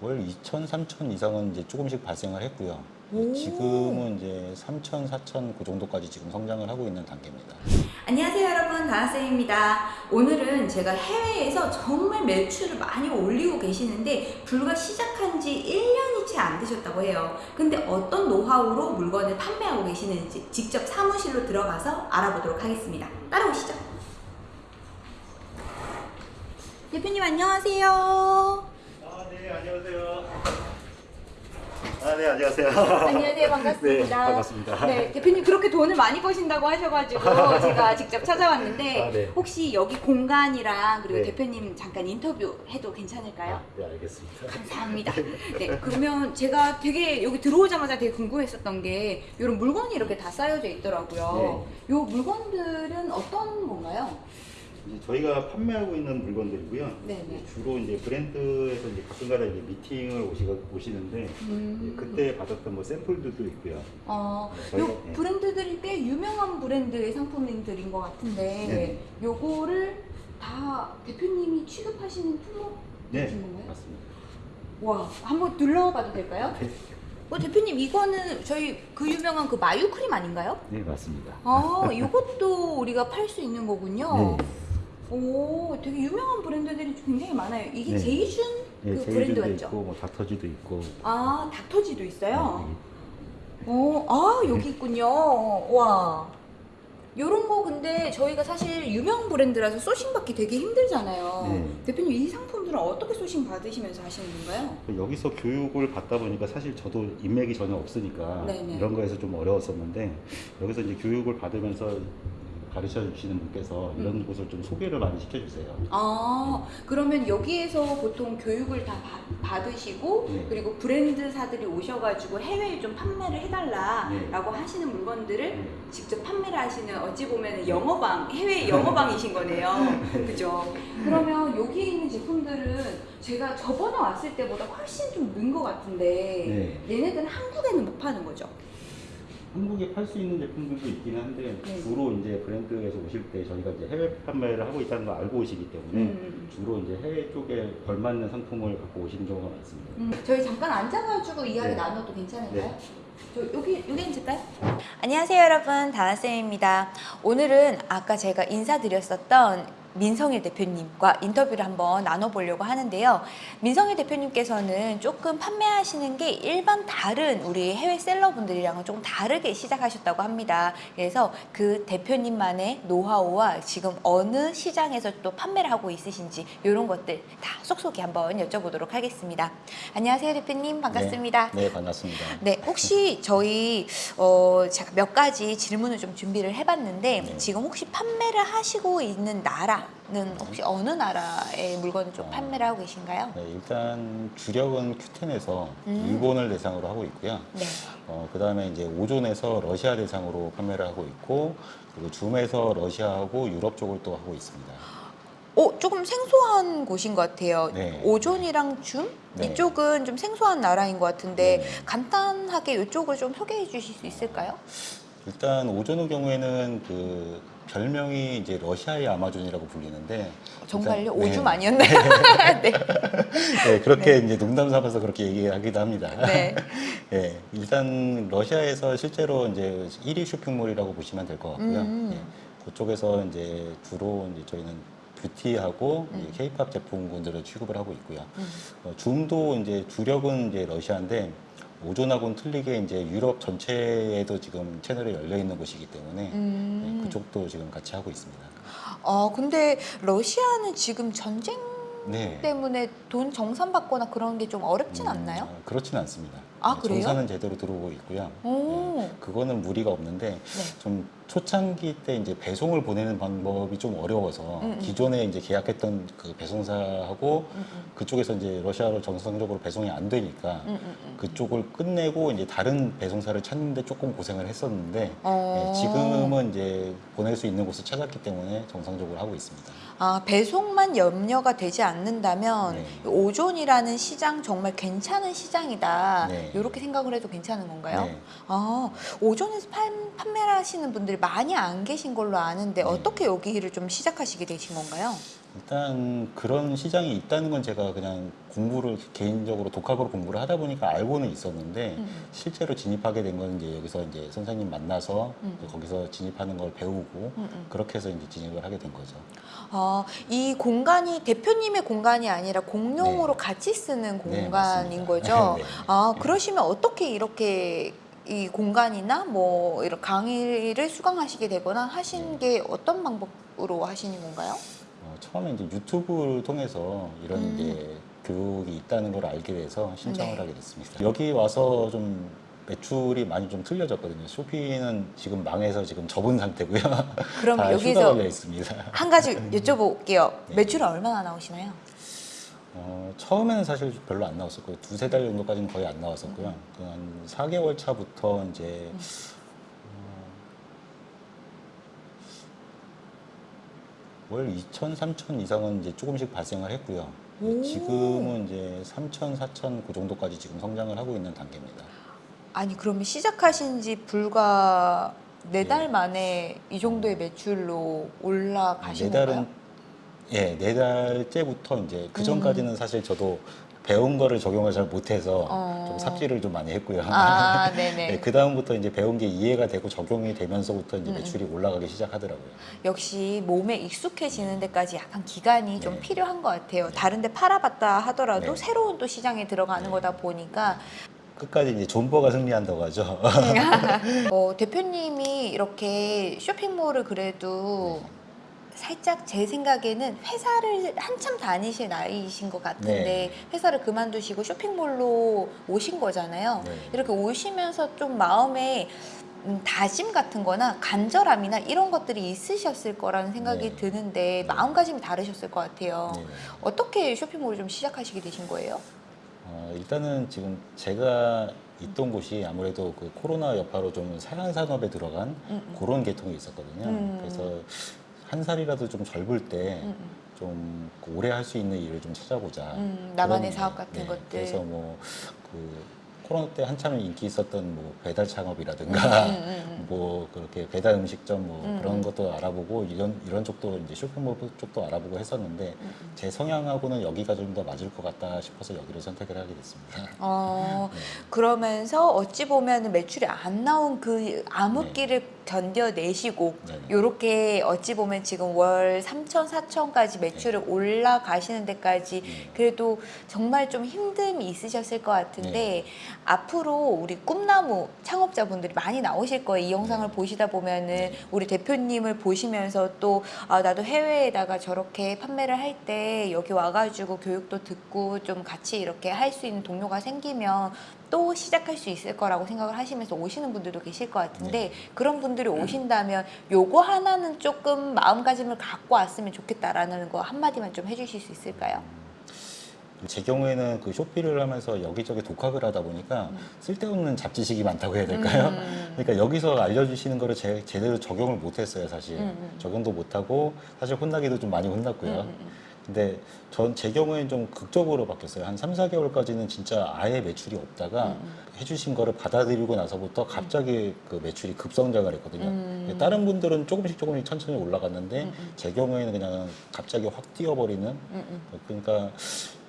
월 2천, 3천 이상은 이제 조금씩 발생을 했고요. 오. 지금은 이제 3천, 4천 그 정도까지 지금 성장을 하고 있는 단계입니다. 안녕하세요 여러분 다나쌤입니다 오늘은 제가 해외에서 정말 매출을 많이 올리고 계시는데 불과 시작한 지 1년이 채 안 되셨다고 해요 근데 어떤 노하우로 물건을 판매하고 계시는지 직접 사무실로 들어가서 알아보도록 하겠습니다 따라오시죠 대표님 안녕하세요 아, 네, 안녕하세요. 아, 네, 안녕하세요. 안녕하세요 반갑습니다 네, 반갑습니다. 네, 대표님 그렇게 돈을 많이 버신다고 하셔가지고 제가 직접 찾아왔는데 아, 네. 혹시 여기 공간이랑 그리고 네. 대표님 잠깐 인터뷰 해도 괜찮을까요? 네, 알겠습니다. 감사합니다. 네, 그러면 제가 되게 여기 들어오자마자 되게 궁금했었던 게 이런 물건이 이렇게 다 쌓여져 있더라고요. 이 물건들은 어떤 건가요? 이제 저희가 판매하고 있는 물건들이고요. 네네. 주로 이제 브랜드에서 이제 가끔가다 이제 미팅을 오시, 오시는데 음. 그때 받았던 뭐 샘플들도 있고요. 어, 저희가- 요 네. 브랜드들이 꽤 유명한 브랜드의 상품들인 것 같은데 네. 요거를 다 대표님이 취급하시는 품목이신 네, 건가요? 맞습니다. 와, 한번 둘러봐도 될까요? 네, 어, 대표님 이거는 저희 그 유명한 그 마유 크림 아닌가요? 네 맞습니다. 아, 이것도 우리가 팔 수 있는 거군요. 네. 오, 되게 유명한 브랜드들이 굉장히 많아요. 이게 네. 제이슌 네, 그 브랜드 제이준도 맞죠? 있고 뭐 닥터지도 있고. 아, 닥터지도 있어요. 네, 오, 아, 여기 있군요. 와. 요런 거 근데 저희가 사실 유명 브랜드라서 소싱 받기 되게 힘들잖아요. 네. 대표님 이 상품들은 어떻게 소싱 받으시면서 하시는 건가요? 여기서 교육을 받다 보니까 사실 저도 인맥이 전혀 없으니까 네네. 이런 거에서 좀 어려웠었는데 여기서 이제 교육을 받으면서 가르쳐 주시는 분께서 이런 음. 곳을 좀 소개를 많이 시켜주세요. 아, 그러면 여기에서 보통 교육을 다 받, 받으시고 네. 그리고 브랜드사들이 오셔가지고 해외에 좀 판매를 해달라라고 네. 하시는 물건들을 네. 직접 판매를 하시는 어찌 보면 영어방 해외 영어방이신 거네요. 그죠? 그러면 여기에 있는 제품들은 제가 저번에 왔을 때보다 훨씬 좀 는 것 같은데 얘네들은 한국에는 못 파는 거죠? 한국에 팔 수 있는 제품들도 있긴 한데 네. 주로 이제 브랜드에서 오실 때 저희가 이제 해외 판매를 하고 있다는 걸 알고 오시기 때문에 음. 주로 이제 해외 쪽에 걸맞는 상품을 갖고 오시는 경우가 많습니다. 음, 저희 잠깐 앉아가지고 이야기 네. 나눠도 괜찮을까요? 네. 저 여기 여기 앉을까요? 안녕하세요 여러분 다나쌤입니다. 오늘은 아까 제가 인사드렸었던 민성일 대표님과 인터뷰를 한번 나눠보려고 하는데요. 민성일 대표님께서는 조금 판매하시는 게 일반 다른 우리 해외 셀러분들이랑은 조금 다르게 시작하셨다고 합니다. 그래서 그 대표님만의 노하우와 지금 어느 시장에서 또 판매를 하고 있으신지 이런 것들 다 쏙쏙이 한번 여쭤보도록 하겠습니다. 안녕하세요 대표님 반갑습니다. 네, 네, 반갑습니다. 네, 혹시 저희 어, 제가 몇 가지 질문을 좀 준비를 해봤는데 네. 지금 혹시 판매를 하시고 있는 나라 는 혹시 어느 나라의 물건을 좀 어. 판매를 하고 계신가요? 네, 일단 주력은 Q10에서 음. 일본을 대상으로 하고 있고요. 네. 어, 그 다음에 이제 오존에서 러시아 대상으로 판매를 하고 있고, 그리고 줌에서 러시아하고 유럽 쪽을 또 하고 있습니다. 어, 조금 생소한 곳인 것 같아요. 네. 오존이랑 줌 네. 이쪽은 좀 생소한 나라인 것 같은데 네. 간단하게 이쪽을 좀 소개해 주실 수 있을까요? 일단 오존의 경우에는 그 별명이 이제 러시아의 아마존이라고 불리는데 정말요? 일단- 오줌 네. 아니었나요? 네. 네, 그렇게 이제 농담 삼아서 그렇게 얘기하기도 합니다. 네. 예, 일단 러시아에서 실제로 이제 1위 쇼핑몰이라고 보시면 될 것 같고요. 음. 예, 그쪽에서 이제 주로 이제 저희는 뷰티하고 음. 케이팝 제품군들을 취급을 하고 있고요. 음. 어, 줌도 이제 주력은 이제 러시아인데 오존하고는 틀리게 이제 유럽 전체에도 지금 채널이 열려 있는 곳이기 때문에 음. 예, 그쪽도 지금 같이 하고 있습니다. 어, 근데 러시아는 지금 전쟁 네. 때문에 돈 정산 받거나 그런 게 좀 어렵진 음, 않나요? 어, 그렇지는 않습니다. 아, 네, 그래요? 정사는 제대로 들어오고 있고요. 오. 예, 그거는 무리가 없는데 네. 좀 초창기 때 이제 배송을 보내는 방법이 좀 어려워서 음, 음. 기존에 이제 계약했던 그 배송사하고 음, 음. 그쪽에서 이제 러시아로 정상적으로 배송이 안 되니까 음, 음, 음. 그쪽을 끝내고 이제 다른 배송사를 찾는데 조금 고생을 했었는데 어. 예, 지금은 이제 보낼 수 있는 곳을 찾았기 때문에 정상적으로 하고 있습니다. 아, 배송만 염려가 되지 않는다면 네. 오존이라는 시장 정말 괜찮은 시장이다. 네. 이렇게 생각을 해도 괜찮은 건가요? 네. 아, 오존에서 판, 판매를 하시는 분들이 많이 안 계신 걸로 아는데 네. 어떻게 여기를 좀 시작하시게 되신 건가요? 일단 그런 시장이 있다는 건 제가 그냥 공부를 개인적으로 독학으로 공부를 하다 보니까 알고는 있었는데 음. 실제로 진입하게 된 건 이제 여기서 이제 선생님 만나서 음. 이제 거기서 진입하는 걸 배우고 음, 음. 그렇게 해서 이제 진입을 하게 된 거죠. 아, 이 공간이 대표님의 공간이 아니라 공용으로 네. 같이 쓰는 네, 공간인 맞습니다. 거죠. 네. 아, 그러시면 어떻게 이렇게 이 공간이나 뭐 이런 강의를 수강하시게 되거나 하신 게 어떤 방법으로 하시는 건가요? 어, 처음에 이제 유튜브를 통해서 이런 음. 이제 교육이 있다는 걸 알게 돼서 신청을 네. 하게 됐습니다. 여기 와서 좀 매출이 많이 좀 틀려졌거든요. 쇼피는 지금 망해서 지금 접은 상태고요. 그럼 여기서. 한 가지 여쭤볼게요. 네. 매출은 얼마나 나오시나요? 어, 처음에는 사실 별로 안 나왔었고요. 두세 달 정도까지는 거의 안 나왔었고요. 그한 4개월 차부터 이제 음. 어, 월 2천, 3천 이상은 이제 조금씩 발생을 했고요. 오. 지금은 이제 3천, 4천 그 정도까지 지금 성장을 하고 있는 단계입니다. 아니 그러면 시작하신 지 불과 네달 네. 만에 이 정도의 매출로 올라가신 네 달은 건가요? 예, 네 달째부터 이제 그 전까지는 사실 저도 배운 거를 적용을 잘 못해서 어. 좀 삽질을 좀 많이 했고요. 아, 네네. 네, 그 다음부터 이제 배운 게 이해가 되고 적용이 되면서부터 이제 음, 매출이 올라가기 시작하더라고요. 역시 몸에 익숙해지는 데까지 약간 기간이 좀 네. 필요한 것 같아요. 다른데 팔아봤다 하더라도 네. 새로운 또 시장에 들어가는 네. 거다 보니까 끝까지 이제 존버가 승리한다고 하죠. 어, 대표님이 이렇게 쇼핑몰을 그래도 살짝 제 생각에는 회사를 한참 다니실 나이이신 것 같은데 네. 회사를 그만두시고 쇼핑몰로 오신 거잖아요. 네. 이렇게 오시면서 좀 마음에 음, 다짐 같은 거나 간절함이나 이런 것들이 있으셨을 거라는 생각이 네. 드는데 마음가짐이 다르셨을 것 같아요. 네. 어떻게 쇼핑몰을 좀 시작하시게 되신 거예요? 어, 일단은 지금 제가 있던 곳이 아무래도 그 코로나 여파로 좀 사양 산업에 들어간 음, 음. 그런 계통이 있었거든요. 음. 그래서 한 살이라도 좀 젊을 때 음, 좀 음. 오래 할 수 있는 일을 좀 찾아보자. 음, 나만의 사업 같은 네, 것들. 그래서 뭐 그 코로나 때 한참 인기 있었던 뭐 배달 창업이라든가 음. 뭐 그렇게 배달 음식점 뭐 음, 그런 음. 것도 알아보고 이런 이런 쪽도 이제 쇼핑몰 쪽도 알아보고 했었는데. 제 성향하고는 여기가 좀 더 맞을 것 같다 싶어서 여기를 선택을 하게 됐습니다. 어, 네. 그러면서 어찌 보면 매출이 안 나온 그 암흑기를 견뎌내시고 네네. 요렇게 어찌 보면 지금 월 3천, 4천까지 매출을 올라가시는 데까지 네. 그래도 정말 좀 힘듦이 있으셨을 것 같은데 네. 앞으로 우리 꿈나무 창업자분들이 많이 나오실 거예요. 이 영상을 네. 보시다 보면은 네. 우리 대표님을 보시면서 또 아, 나도 해외에다가 저렇게 판매를 할 때 여기 와가지고 교육도 듣고 좀 같이 이렇게 할 수 있는 동료가 생기면 또 시작할 수 있을 거라고 생각을 하시면서 오시는 분들도 계실 것 같은데 네. 그런 분들이 오신다면 요거 하나는 조금 마음가짐을 갖고 왔으면 좋겠다라는 거 한마디만 좀 해주실 수 있을까요? 제 경우에는 그 쇼피를 하면서 여기저기 독학을 하다 보니까 쓸데없는 잡지식이 많다고 해야 될까요? 음. 그러니까 여기서 알려주시는 거를 제, 제대로 적용을 못했어요, 사실. 음, 음. 적용도 못하고 사실 혼나기도 좀 많이 혼났고요. 음, 음, 음. 근데 전 제 경우에는 좀 극적으로 바뀌었어요. 한 3, 4개월까지는 진짜 아예 매출이 없다가 음, 해주신 거를 받아들이고 나서부터 갑자기 그 매출이 급성장을 했거든요. 음. 다른 분들은 조금씩 조금씩 천천히 올라갔는데 음, 음. 제 경우에는 그냥 갑자기 확 뛰어버리는 음, 음. 그러니까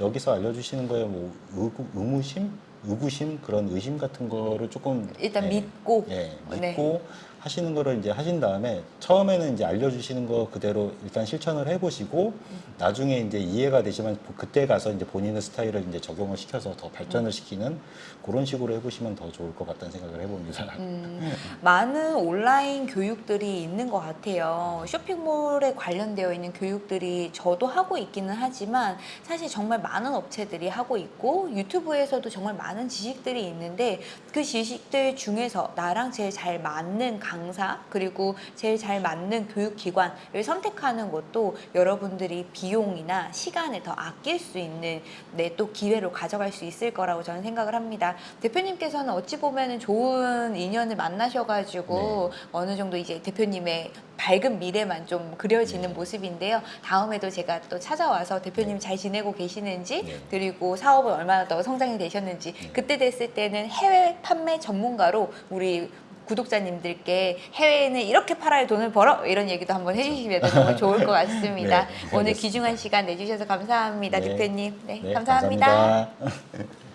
여기서 알려주시는 거에 뭐 의구, 의무심, 의구심 그런 의심 같은 거를 조금 일단 예, 믿고 예, 네. 믿고 하시는 거를 이제 하신 다음에 처음에는 이제 알려주시는 거 그대로 일단 실천을 해보시고 나중에 이제 이해가 되시면 그때 가서 이제 본인의 스타일을 이제 적용을 시켜서 더 발전을 시키는 그런 식으로 해보시면 더 좋을 것 같다는 생각을 해봅니다. 음, 많은 온라인 교육들이 있는 것 같아요. 쇼핑몰에 관련되어 있는 교육들이 저도 하고 있기는 하지만 사실 정말 많은 업체들이 하고 있고 유튜브에서도 정말 많은 지식들이 있는데 그 지식들 중에서 나랑 제일 잘 맞는 강사 그리고 제일 잘 맞는 교육기관을 선택하는 것도 여러분들이 비용이나 시간을 더 아낄 수 있는 네, 또 기회로 가져갈 수 있을 거라고 저는 생각을 합니다. 대표님께서는 어찌 보면 좋은 인연을 만나셔가지고 어느 정도 이제 대표님의 밝은 미래만 좀 그려지는 네. 모습인데요. 다음에도 제가 또 찾아와서 대표님 잘 지내고 계시는지 네. 그리고 사업은 얼마나 더 성장이 되셨는지 네. 그때 됐을 때는 해외 판매 전문가로 우리 구독자님들께 해외에는 이렇게 팔아야 돈을 벌어 이런 얘기도 한번 해주시면 정말 좋을 것 같습니다. 네, 오늘. 귀중한 시간 내주셔서 감사합니다, 네. 대표님. 네, 네, 감사합니다. 감사합니다.